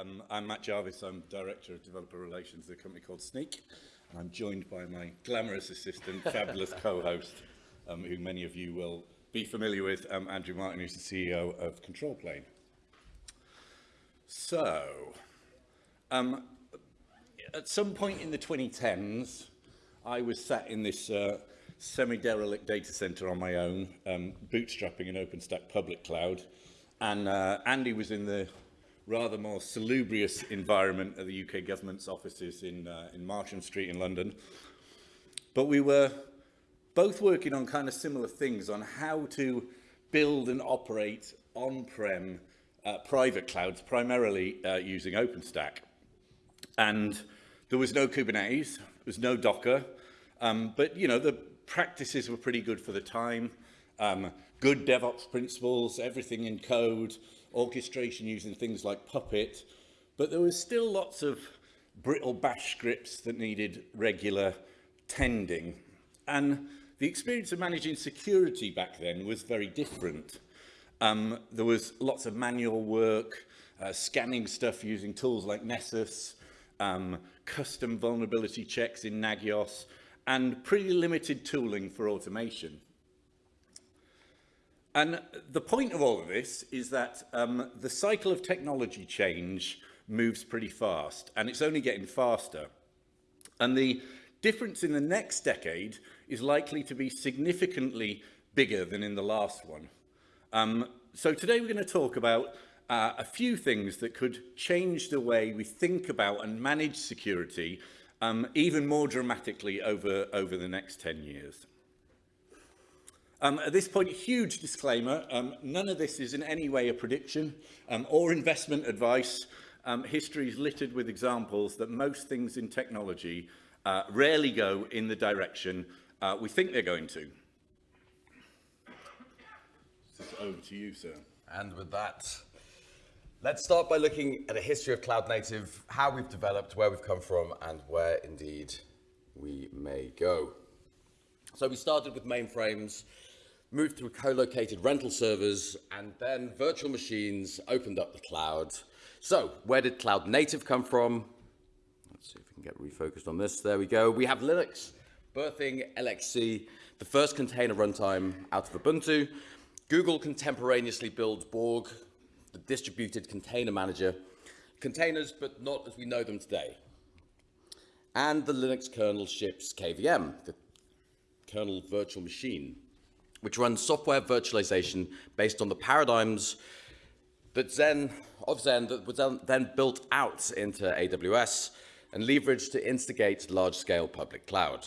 Um, I'm Matt Jarvis. I'm Director of Developer Relations at a company called Snyk. And I'm joined by my glamorous assistant, fabulous co-host, um, who many of you will be familiar with, um, Andrew Martin, who's the CEO of Control Plane. So, um, at some point in the 2010s, I was sat in this uh, semi-derelict data center on my own, um, bootstrapping an OpenStack public cloud. And uh, Andy was in the rather more salubrious environment at the UK government's offices in, uh, in Marsham Street in London. But we were both working on kind of similar things on how to build and operate on-prem uh, private clouds, primarily uh, using OpenStack. And there was no Kubernetes, there was no Docker, um, but you know, the practices were pretty good for the time. Um, good DevOps principles, everything in code, orchestration using things like Puppet, but there was still lots of brittle bash scripts that needed regular tending. And the experience of managing security back then was very different. Um, there was lots of manual work, uh, scanning stuff using tools like Nessus, um, custom vulnerability checks in Nagios, and pretty limited tooling for automation. And the point of all of this is that um, the cycle of technology change moves pretty fast, and it's only getting faster. And the difference in the next decade is likely to be significantly bigger than in the last one. Um, so today we're going to talk about uh, a few things that could change the way we think about and manage security um, even more dramatically over, over the next 10 years. Um, at this point, huge disclaimer, um, none of this is in any way a prediction um, or investment advice. Um, history is littered with examples that most things in technology uh, rarely go in the direction uh, we think they're going to. Over to you, sir. And with that, let's start by looking at a history of cloud native, how we've developed, where we've come from, and where indeed we may go. So we started with mainframes, moved through co-located rental servers, and then virtual machines opened up the cloud. So where did cloud native come from? Let's see if we can get refocused on this. There we go. We have Linux, birthing LXC, the first container runtime out of Ubuntu. Google contemporaneously builds Borg, the distributed container manager, containers, but not as we know them today. And the Linux kernel ships KVM, the kernel virtual machine which runs software virtualization based on the paradigms that Xen, of Xen that was then built out into AWS and leveraged to instigate large-scale public cloud.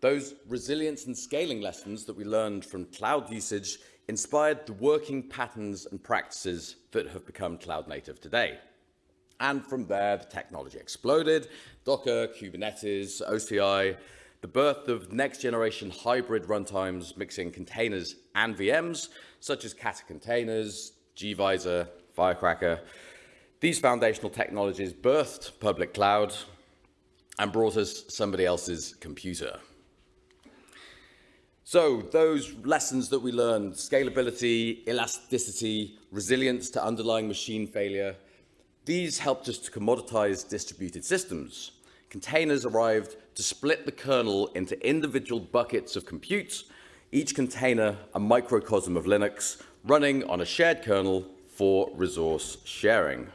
Those resilience and scaling lessons that we learned from cloud usage inspired the working patterns and practices that have become cloud native today. And from there, the technology exploded. Docker, Kubernetes, OCI, the birth of next generation hybrid runtimes mixing containers and VMs, such as Kata containers, gvisor, Firecracker. These foundational technologies birthed public cloud and brought us somebody else's computer. So those lessons that we learned, scalability, elasticity, resilience to underlying machine failure, these helped us to commoditize distributed systems. Containers arrived to split the kernel into individual buckets of compute, each container a microcosm of Linux running on a shared kernel for resource sharing.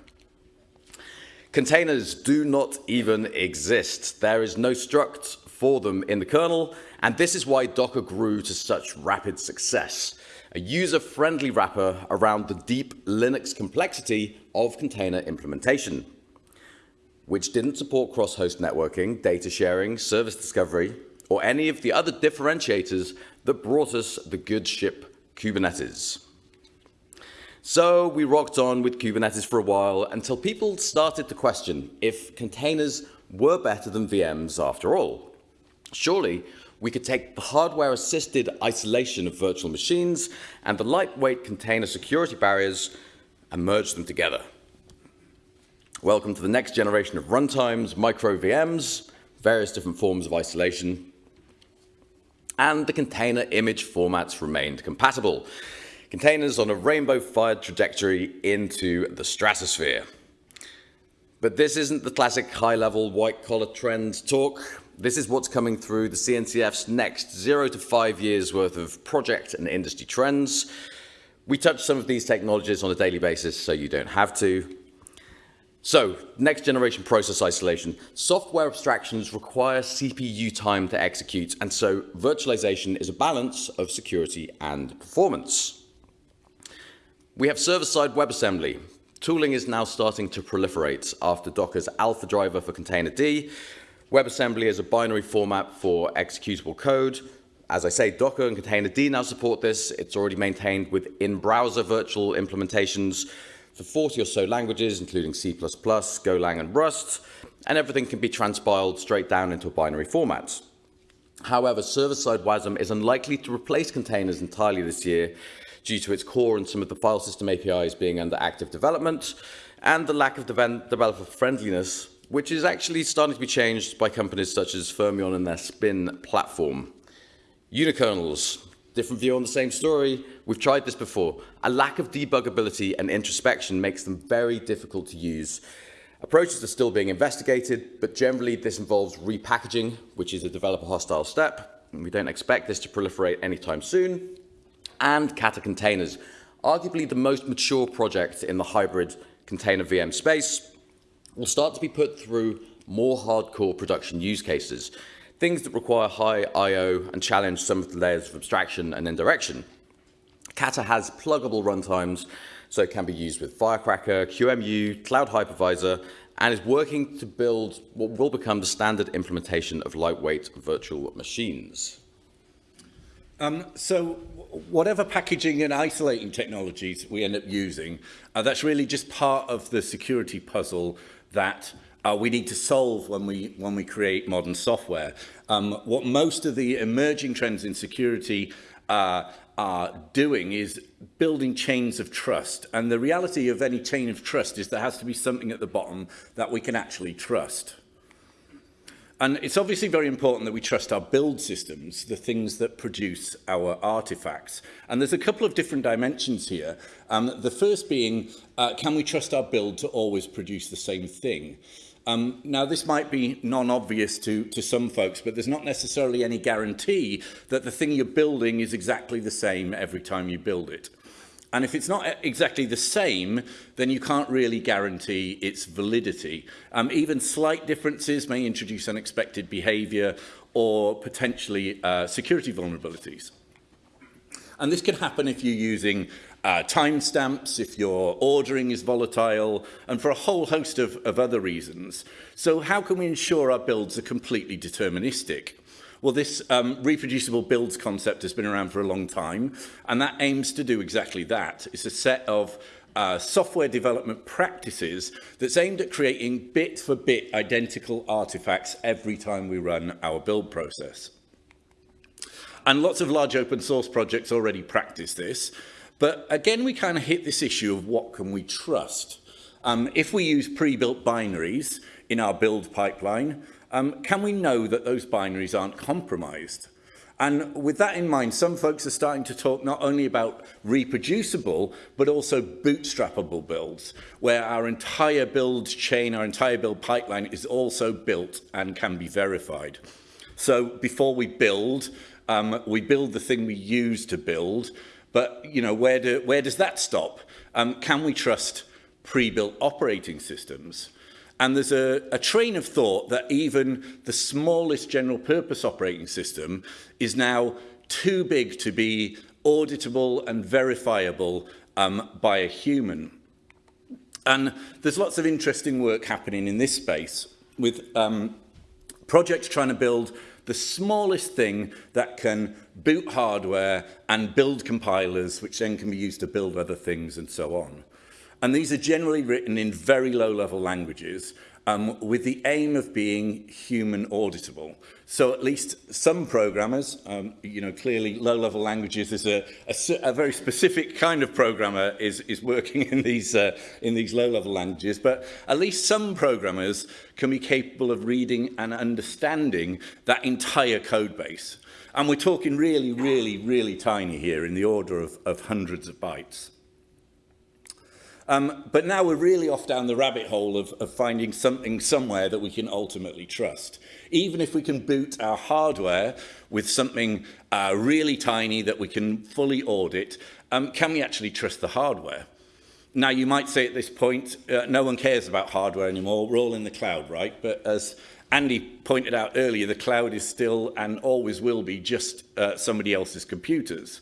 Containers do not even exist. There is no struct for them in the kernel, and this is why Docker grew to such rapid success. A user-friendly wrapper around the deep Linux complexity of container implementation which didn't support cross-host networking, data sharing, service discovery, or any of the other differentiators that brought us the good ship Kubernetes. So we rocked on with Kubernetes for a while until people started to question if containers were better than VMs after all. Surely we could take the hardware-assisted isolation of virtual machines and the lightweight container security barriers and merge them together. Welcome to the next generation of runtimes, micro VMs, various different forms of isolation, and the container image formats remained compatible. Containers on a rainbow-fired trajectory into the stratosphere. But this isn't the classic high-level white-collar trend talk. This is what's coming through the CNCF's next zero to five years worth of project and industry trends. We touch some of these technologies on a daily basis, so you don't have to. So, next generation process isolation. Software abstractions require CPU time to execute, and so virtualization is a balance of security and performance. We have server-side WebAssembly. Tooling is now starting to proliferate after Docker's alpha driver for Containerd. WebAssembly is a binary format for executable code. As I say, Docker and Containerd now support this. It's already maintained with in-browser virtual implementations for 40 or so languages, including C++, Golang, and Rust, and everything can be transpiled straight down into a binary format. However, server-side WASM is unlikely to replace containers entirely this year due to its core and some of the file system APIs being under active development and the lack of developer friendliness, which is actually starting to be changed by companies such as Fermyon and their Spin platform. Unikernels, Different view on the same story. We've tried this before. A lack of debuggability and introspection makes them very difficult to use. Approaches are still being investigated, but generally this involves repackaging, which is a developer hostile step. We don't expect this to proliferate anytime soon. And Kata containers, arguably the most mature project in the hybrid container VM space, will start to be put through more hardcore production use cases things that require high I.O. and challenge some of the layers of abstraction and indirection. Kata has pluggable runtimes, so it can be used with Firecracker, QEMU, Cloud Hypervisor, and is working to build what will become the standard implementation of lightweight virtual machines. Um, so whatever packaging and isolating technologies we end up using, uh, that's really just part of the security puzzle that uh, we need to solve when we, when we create modern software. Um, what most of the emerging trends in security uh, are doing is building chains of trust. And the reality of any chain of trust is there has to be something at the bottom that we can actually trust. And it's obviously very important that we trust our build systems, the things that produce our artifacts. And there's a couple of different dimensions here. Um, the first being, uh, can we trust our build to always produce the same thing? Um, now, this might be non-obvious to, to some folks, but there's not necessarily any guarantee that the thing you're building is exactly the same every time you build it. And if it's not exactly the same, then you can't really guarantee its validity. Um, even slight differences may introduce unexpected behavior or potentially uh, security vulnerabilities. And this can happen if you're using uh, timestamps, if your ordering is volatile, and for a whole host of, of other reasons. So how can we ensure our builds are completely deterministic? Well, this um, reproducible builds concept has been around for a long time, and that aims to do exactly that. It's a set of uh, software development practices that's aimed at creating bit-for-bit -bit identical artifacts every time we run our build process. And lots of large open source projects already practice this, But again, we kind of hit this issue of what can we trust. Um, if we use pre-built binaries in our build pipeline, um, can we know that those binaries aren't compromised? And with that in mind, some folks are starting to talk not only about reproducible, but also bootstrappable builds, where our entire build chain, our entire build pipeline is also built and can be verified. So before we build, um, we build the thing we use to build, But, you know, where, do, where does that stop? Um, can we trust pre-built operating systems? And there's a, a train of thought that even the smallest general purpose operating system is now too big to be auditable and verifiable um, by a human. And there's lots of interesting work happening in this space with um, projects trying to build the smallest thing that can boot hardware and build compilers, which then can be used to build other things and so on. And these are generally written in very low-level languages um, with the aim of being human auditable. So at least some programmers, um, you know, clearly low-level languages is a, a, a very specific kind of programmer is, is working in these, uh, in these low-level languages, but at least some programmers can be capable of reading and understanding that entire code base. And we're talking really, really, really tiny here in the order of, of hundreds of bytes. Um, but now we're really off down the rabbit hole of, of finding something somewhere that we can ultimately trust. Even if we can boot our hardware with something uh, really tiny that we can fully audit, um, can we actually trust the hardware? Now, you might say at this point, uh, no one cares about hardware anymore. We're all in the cloud, right? But as Andy pointed out earlier, the cloud is still and always will be just uh, somebody else's computers.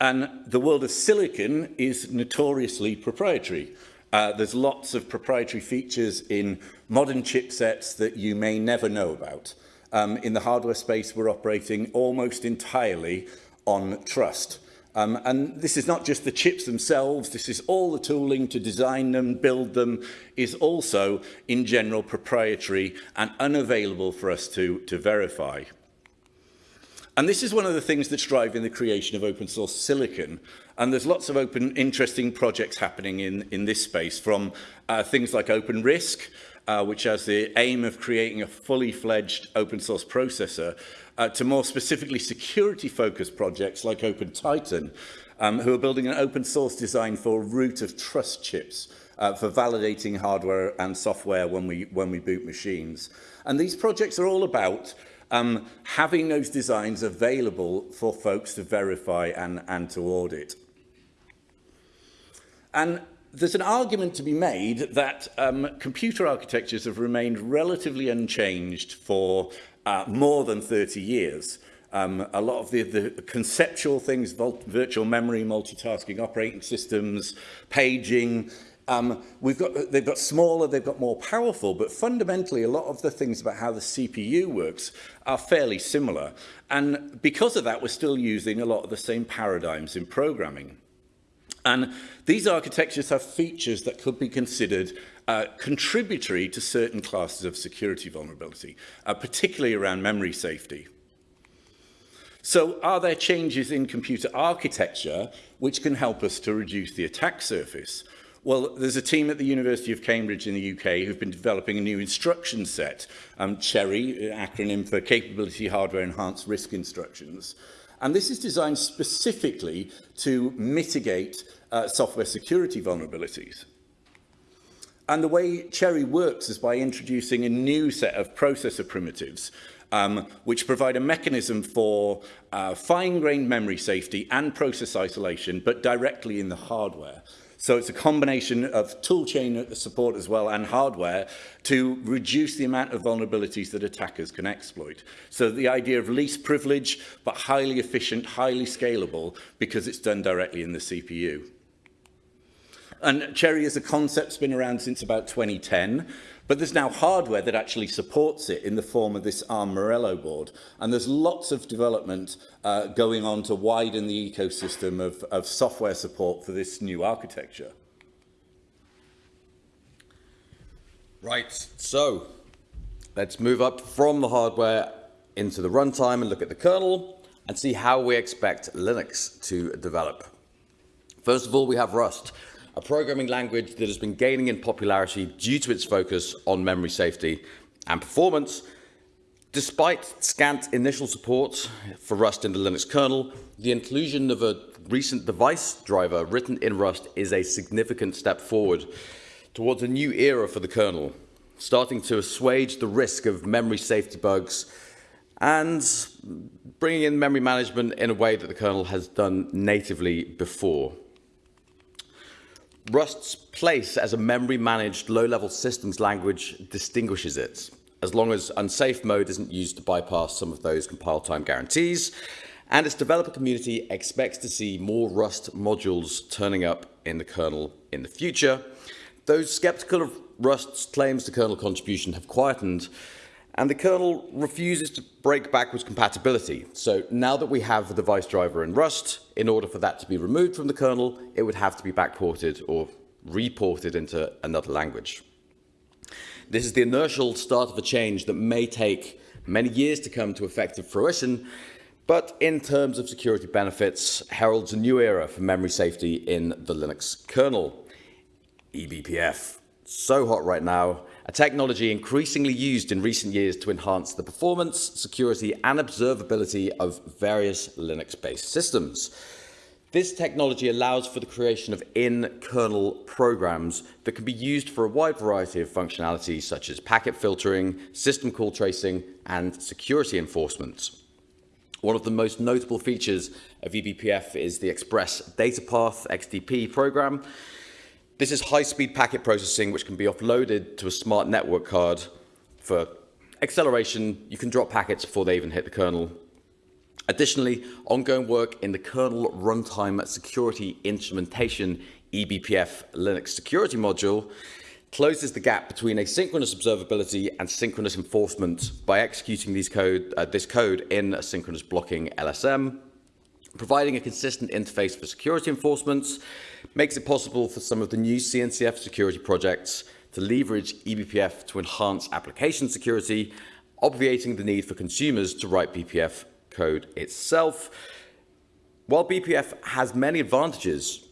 And the world of silicon is notoriously proprietary. Uh, there's lots of proprietary features in modern chipsets that you may never know about. Um, in the hardware space, we're operating almost entirely on trust. Um, and this is not just the chips themselves, this is all the tooling to design them, build them, is also in general proprietary and unavailable for us to, to verify. And this is one of the things that's driving the creation of open source silicon. And there's lots of open, interesting projects happening in, in this space, from uh, things like OpenRISC, uh, which has the aim of creating a fully fledged open source processor, uh, to more specifically security-focused projects like OpenTitan, um, who are building an open source design for root of trust chips uh, for validating hardware and software when we, when we boot machines. And these projects are all about um, having those designs available for folks to verify and, and to audit. And there's an argument to be made that um, computer architectures have remained relatively unchanged for uh, more than 30 years. Um, a lot of the, the conceptual things, virtual memory, multitasking operating systems, paging, um, we've got, they've got smaller, they've got more powerful, but fundamentally a lot of the things about how the CPU works are fairly similar. And because of that, we're still using a lot of the same paradigms in programming. And these architectures have features that could be considered uh, contributory to certain classes of security vulnerability, uh, particularly around memory safety. So are there changes in computer architecture which can help us to reduce the attack surface? Well, there's a team at the University of Cambridge in the UK who've been developing a new instruction set, um, CHERI, acronym for Capability Hardware Enhanced RISC Instructions. And this is designed specifically to mitigate uh, software security vulnerabilities. And the way CHERI works is by introducing a new set of processor primitives um, which provide a mechanism for uh, fine-grained memory safety and process isolation, but directly in the hardware. So it's a combination of toolchain support as well and hardware to reduce the amount of vulnerabilities that attackers can exploit. So the idea of least privilege, but highly efficient, highly scalable, because it's done directly in the CPU. And CHERI as a concept's been around since about 2010, but there's now hardware that actually supports it in the form of this ARM Morello board. And there's lots of development uh, going on to widen the ecosystem of, of software support for this new architecture. Right, so let's move up from the hardware into the runtime and look at the kernel and see how we expect Linux to develop. First of all, we have Rust a programming language that has been gaining in popularity due to its focus on memory safety and performance. Despite scant initial support for Rust in the Linux kernel, the inclusion of a recent device driver written in Rust is a significant step forward towards a new era for the kernel, starting to assuage the risk of memory safety bugs and bringing in memory management in a way that the kernel has done natively before. Rust's place as a memory-managed low-level systems language distinguishes it, as long as unsafe mode isn't used to bypass some of those compile time guarantees, and its developer community expects to see more Rust modules turning up in the kernel in the future. Those skeptical of Rust's claims to kernel contribution have quietened, and the kernel refuses to break backwards compatibility. So now that we have the device driver in Rust, in order for that to be removed from the kernel, it would have to be backported or reported into another language. This is the inertial start of a change that may take many years to come to effective fruition, but in terms of security benefits, heralds a new era for memory safety in the Linux kernel. eBPF, so hot right now, a technology increasingly used in recent years to enhance the performance, security and observability of various Linux-based systems. This technology allows for the creation of in-kernel programs that can be used for a wide variety of functionalities such as packet filtering, system call tracing, and security enforcement. One of the most notable features of eBPF is the Express Data Path XDP program. This is high-speed packet processing which can be offloaded to a smart network card for acceleration. You can drop packets before they even hit the kernel Additionally, ongoing work in the kernel runtime security instrumentation eBPF Linux security module closes the gap between asynchronous observability and synchronous enforcement by executing these code, uh, this code in a synchronous blocking LSM. Providing a consistent interface for security enforcement makes it possible for some of the new CNCF security projects to leverage eBPF to enhance application security, obviating the need for consumers to write BPF code itself. While BPF has many advantages,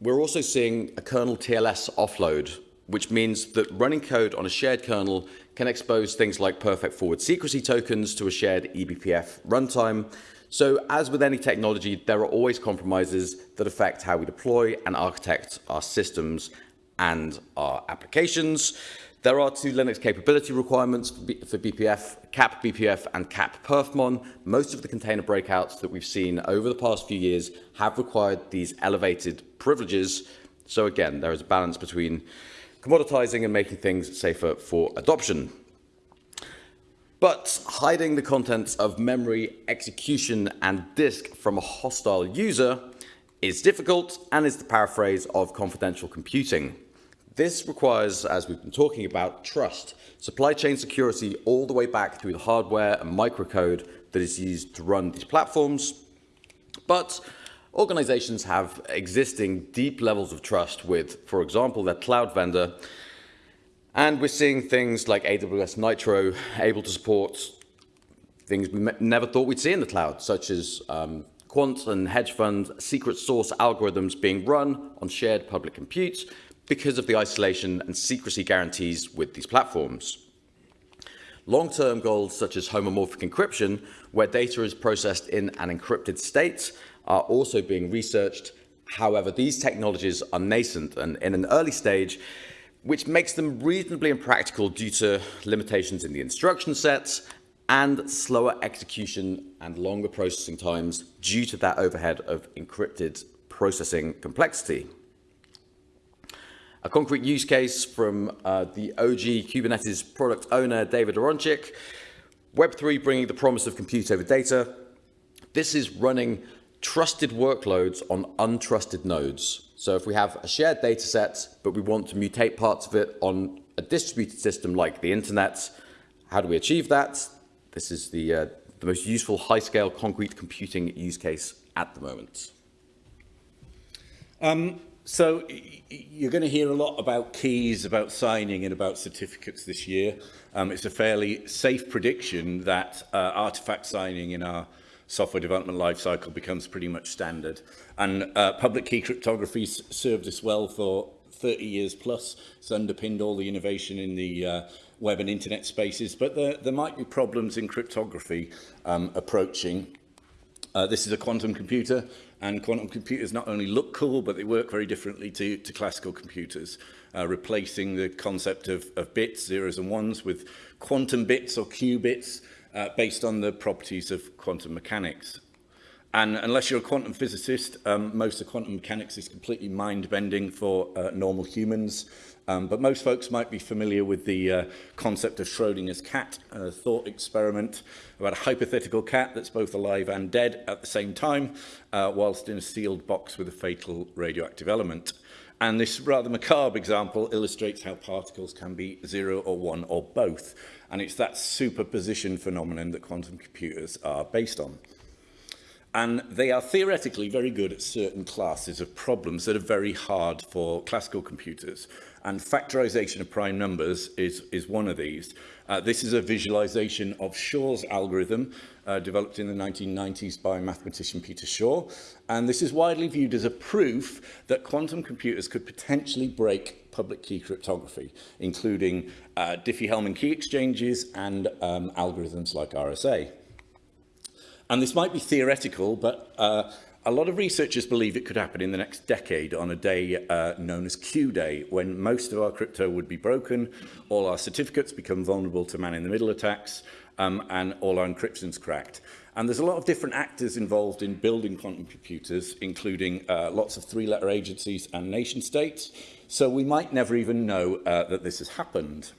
we're also seeing a kernel TLS offload, which means that running code on a shared kernel can expose things like perfect forward secrecy tokens to a shared eBPF runtime. So as with any technology, there are always compromises that affect how we deploy and architect our systems and our applications. There are two Linux capability requirements for BPF, cap BPF and cap perfmon. Most of the container breakouts that we've seen over the past few years have required these elevated privileges. So again, there is a balance between commoditizing and making things safer for adoption. But hiding the contents of memory, execution, and disk from a hostile user is difficult and is the paraphrase of confidential computing. This requires, as we've been talking about, trust, supply chain security all the way back through the hardware and microcode that is used to run these platforms. But organizations have existing deep levels of trust with, for example, their cloud vendor. And we're seeing things like AWS Nitro able to support things we never thought we'd see in the cloud, such as um, quant and hedge fund secret source algorithms being run on shared public compute because of the isolation and secrecy guarantees with these platforms. Long-term goals such as homomorphic encryption, where data is processed in an encrypted state, are also being researched. However, these technologies are nascent and in an early stage, which makes them reasonably impractical due to limitations in the instruction sets and slower execution and longer processing times due to that overhead of encrypted processing complexity. A concrete use case from uh, the OG Kubernetes product owner, David Aronchick. Web3 bringing the promise of compute over data. This is running trusted workloads on untrusted nodes. So if we have a shared data set, but we want to mutate parts of it on a distributed system like the internet, how do we achieve that? This is the, uh, the most useful high-scale concrete computing use case at the moment. Um, so you're going to hear a lot about keys, about signing and about certificates this year. Um, it's a fairly safe prediction that uh, artifact signing in our software development lifecycle becomes pretty much standard. And uh, public key cryptography served us well for 30 years plus. It's underpinned all the innovation in the uh, web and internet spaces. But there, there might be problems in cryptography um, approaching. Uh, this is a quantum computer, and quantum computers not only look cool, but they work very differently to, to classical computers, uh, replacing the concept of, of bits, zeros and ones, with quantum bits or qubits, uh, based on the properties of quantum mechanics. And unless you're a quantum physicist, um, most of quantum mechanics is completely mind-bending for uh, normal humans. Um, but most folks might be familiar with the uh, concept of Schrodinger's cat, a thought experiment about a hypothetical cat that's both alive and dead at the same time, uh, whilst in a sealed box with a fatal radioactive element. And this rather macabre example illustrates how particles can be zero or one or both. And it's that superposition phenomenon that quantum computers are based on. And they are theoretically very good at certain classes of problems that are very hard for classical computers. and factorization of prime numbers is, is one of these. Uh, this is a visualization of Shaw's algorithm uh, developed in the 1990s by mathematician Peter Shaw. And this is widely viewed as a proof that quantum computers could potentially break public key cryptography, including uh, Diffie-Hellman key exchanges and um, algorithms like RSA. And this might be theoretical, but uh, a lot of researchers believe it could happen in the next decade on a day uh, known as Q Day, when most of our crypto would be broken, all our certificates become vulnerable to man-in-the-middle attacks, um, and all our encryption's cracked. And there's a lot of different actors involved in building quantum computers, including uh, lots of three-letter agencies and nation states. So we might never even know uh, that this has happened.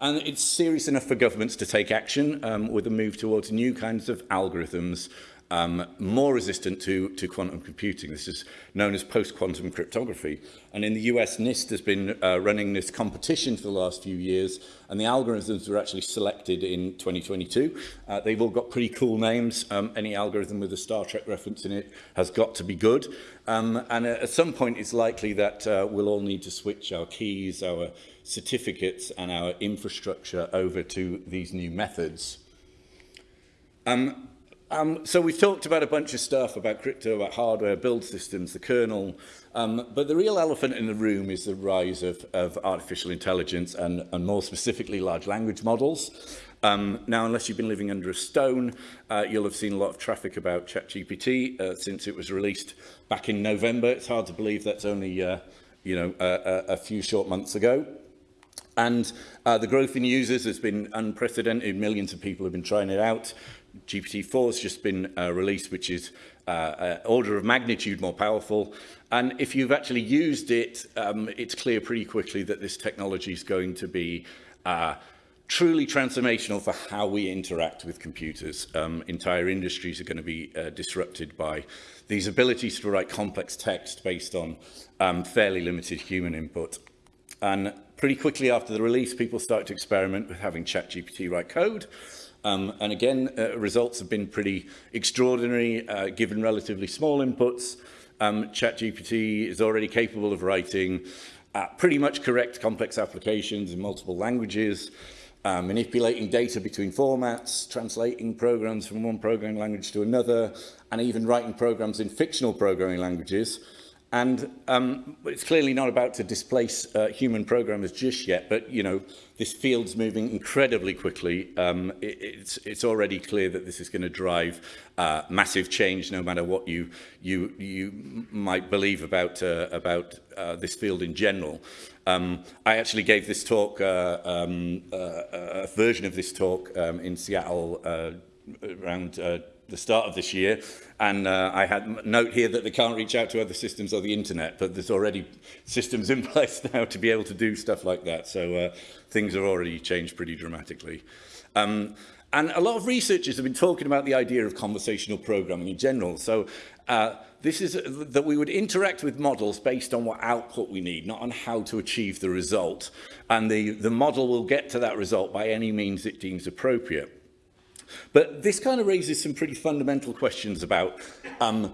And it's serious enough for governments to take action um, with a move towards new kinds of algorithms um, more resistant to, to quantum computing. This is known as post-quantum cryptography. And in the US, NIST has been uh, running this competition for the last few years, and the algorithms were actually selected in 2022. Uh, they've all got pretty cool names. Um, any algorithm with a Star Trek reference in it has got to be good. Um, and at some point, it's likely that uh, we'll all need to switch our keys, our certificates, and our infrastructure over to these new methods. Um, Um, so we've talked about a bunch of stuff about crypto, about hardware, build systems, the kernel, um, but the real elephant in the room is the rise of, of artificial intelligence and, and more specifically large language models. Um, now, unless you've been living under a stone, uh, you'll have seen a lot of traffic about ChatGPT uh, since it was released back in November. It's hard to believe that's only uh, you know a, a few short months ago. And uh, the growth in users has been unprecedented. Millions of people have been trying it out. GPT-4 has just been uh, released, which is uh, order of magnitude more powerful. And if you've actually used it, um, it's clear pretty quickly that this technology is going to be uh, truly transformational for how we interact with computers. Um, entire industries are going to be uh, disrupted by these abilities to write complex text based on um, fairly limited human input. And pretty quickly after the release, people start to experiment with having ChatGPT write code. Um, and again, uh, results have been pretty extraordinary, uh, given relatively small inputs. Um, ChatGPT is already capable of writing uh, pretty much correct complex applications in multiple languages, uh, manipulating data between formats, translating programs from one programming language to another, and even writing programs in fictional programming languages. And um, it's clearly not about to displace uh, human programmers just yet, but you know, this field's moving incredibly quickly. Um, it, it's, it's already clear that this is going to drive uh, massive change, no matter what you you you might believe about uh, about uh, this field in general. Um, I actually gave this talk, uh, um, uh, a version of this talk um, in Seattle uh, around. Uh, the start of this year. And uh, I had note here that they can't reach out to other systems or the internet, but there's already systems in place now to be able to do stuff like that. So uh, things have already changed pretty dramatically. Um, and a lot of researchers have been talking about the idea of conversational programming in general. So uh, this is uh, that we would interact with models based on what output we need, not on how to achieve the result. And the, the model will get to that result by any means it deems appropriate. But this kind of raises some pretty fundamental questions about um,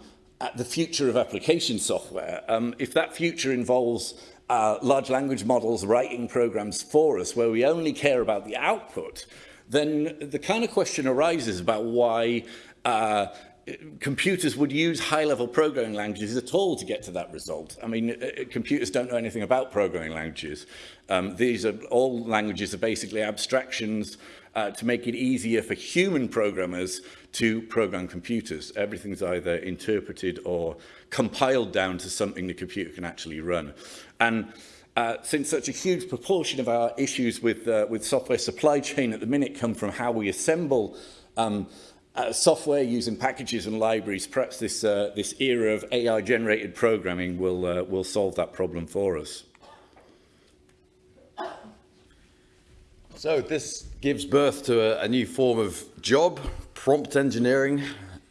the future of application software. Um, if that future involves uh, large language models writing programs for us where we only care about the output, then the kind of question arises about why uh, computers would use high-level programming languages at all to get to that result. I mean, uh, computers don't know anything about programming languages. Um, these are all languages are basically abstractions uh, to make it easier for human programmers to program computers. Everything's either interpreted or compiled down to something the computer can actually run. And uh, since such a huge proportion of our issues with, uh, with software supply chain at the minute come from how we assemble um, uh, software using packages and libraries, perhaps this, uh, this era of AI-generated programming will, uh, will solve that problem for us. So this gives birth to a, a new form of job, prompt engineering,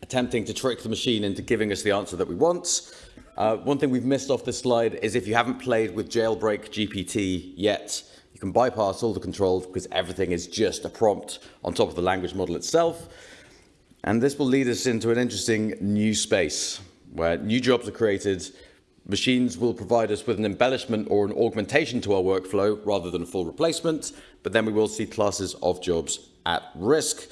attempting to trick the machine into giving us the answer that we want. Uh, one thing we've missed off this slide is if you haven't played with Jailbreak GPT yet, you can bypass all the controls because everything is just a prompt on top of the language model itself. And this will lead us into an interesting new space where new jobs are created Machines will provide us with an embellishment or an augmentation to our workflow rather than a full replacement, but then we will see classes of jobs at risk.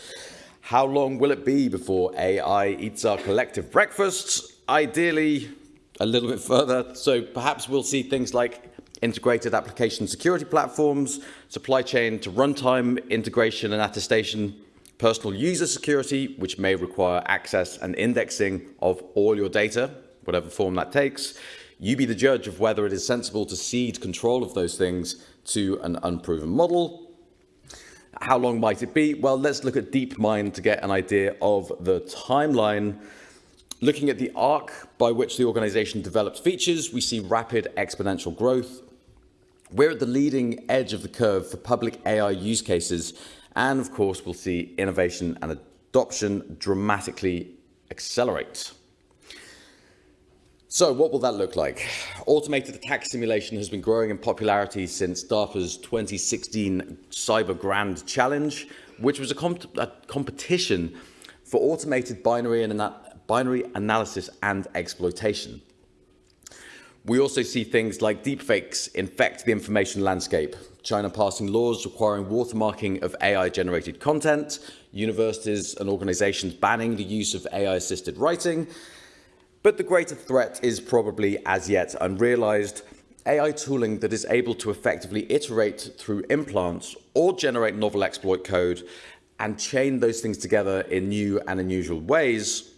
How long will it be before AI eats our collective breakfasts? Ideally, a little bit further. So perhaps we'll see things like integrated application security platforms, supply chain to runtime integration and attestation, personal user security, which may require access and indexing of all your data, whatever form that takes. You be the judge of whether it is sensible to cede control of those things to an unproven model. How long might it be? Well, let's look at DeepMind to get an idea of the timeline. Looking at the arc by which the organization developed features, we see rapid exponential growth. We're at the leading edge of the curve for public AI use cases, and of course, we'll see innovation and adoption dramatically accelerate. So what will that look like? Automated attack simulation has been growing in popularity since DARPA's 2016 Cyber Grand Challenge, which was a, comp a competition for automated binary, and binary analysis and exploitation. We also see things like deepfakes infect the information landscape, China passing laws requiring watermarking of AI-generated content, universities and organizations banning the use of AI-assisted writing, but the greater threat is probably as yet unrealized. AI tooling that is able to effectively iterate through implants or generate novel exploit code and chain those things together in new and unusual ways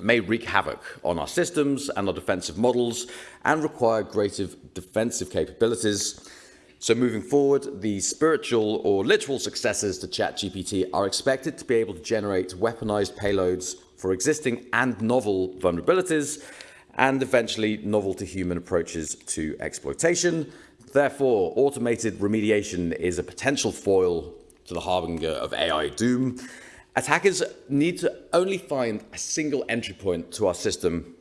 may wreak havoc on our systems and our defensive models and require greater defensive capabilities. So moving forward, the spiritual or literal successors to ChatGPT are expected to be able to generate weaponized payloads for existing and novel vulnerabilities, and eventually novel to human approaches to exploitation. Therefore, automated remediation is a potential foil to the harbinger of AI doom. Attackers need to only find a single entry point to our system,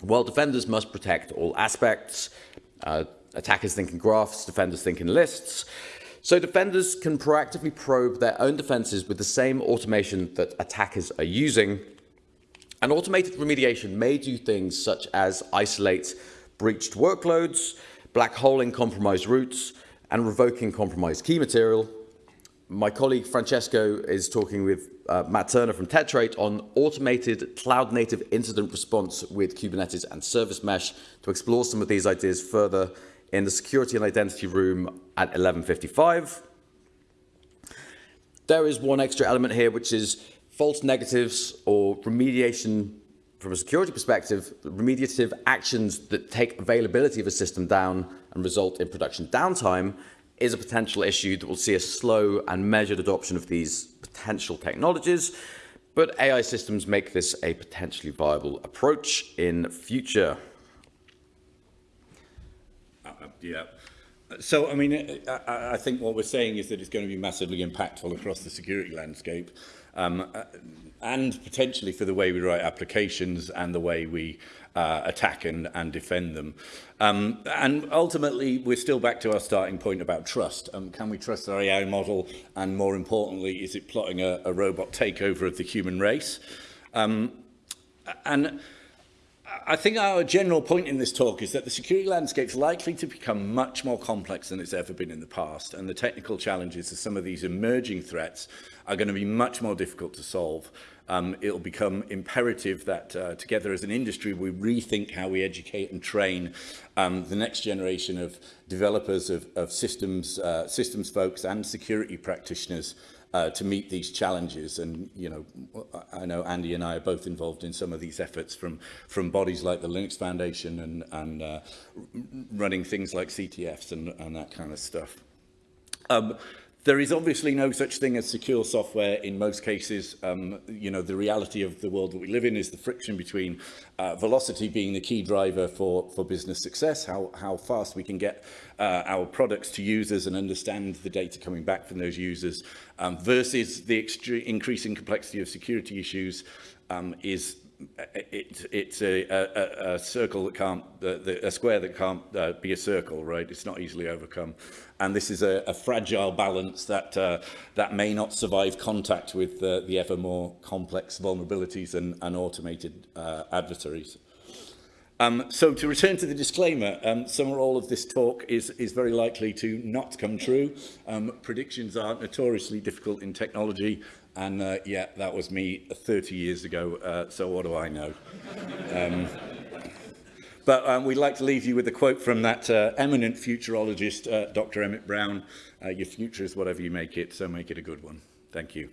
while defenders must protect all aspects. Uh, attackers think in graphs, defenders think in lists. So defenders can proactively probe their own defenses with the same automation that attackers are using, and automated remediation may do things such as isolate breached workloads, black holing compromised routes, and revoking compromised key material. My colleague Francesco is talking with uh, Matt Turner from Tetrate on automated cloud-native incident response with Kubernetes and Service Mesh to explore some of these ideas further in the security and identity room at 1155. There is one extra element here, which is false negatives or remediation from a security perspective, remediative actions that take availability of a system down and result in production downtime is a potential issue that will see a slow and measured adoption of these potential technologies. But AI systems make this a potentially viable approach in future. Uh, yeah. So, I mean, I, I think what we're saying is that it's going to be massively impactful across the security landscape um, uh, and potentially for the way we write applications and the way we uh, attack and, and defend them. Um, and ultimately, we're still back to our starting point about trust. Um, can we trust our AI model? And more importantly, is it plotting a, a robot takeover of the human race? Um, and I think our general point in this talk is that the security landscape is likely to become much more complex than it's ever been in the past, and the technical challenges of some of these emerging threats are going to be much more difficult to solve. Um, it'll become imperative that uh, together as an industry we rethink how we educate and train um, the next generation of developers of, of systems, uh, systems folks and security practitioners uh, to meet these challenges. And, you know, I know Andy and I are both involved in some of these efforts from, from bodies like the Linux Foundation and, and uh, running things like CTFs and, and that kind of stuff. Um, There is obviously no such thing as secure software in most cases. Um, you know, the reality of the world that we live in is the friction between uh, velocity being the key driver for, for business success, how, how fast we can get uh, our products to users and understand the data coming back from those users, um, versus the increasing complexity of security issues um, is it, it's a, a, a, circle that can't, the, the, a square that can't uh, be a circle, right? It's not easily overcome. And this is a, a fragile balance that, uh, that may not survive contact with uh, the ever more complex vulnerabilities and, and automated uh, adversaries. Um, so to return to the disclaimer, um, some or all of this talk is, is very likely to not come true. Um, predictions are notoriously difficult in technology And uh, yeah, that was me 30 years ago, uh, so what do I know? um, but um, we'd like to leave you with a quote from that uh, eminent futurologist, uh, Dr. Emmett Brown. Uh, your future is whatever you make it, so make it a good one. Thank you.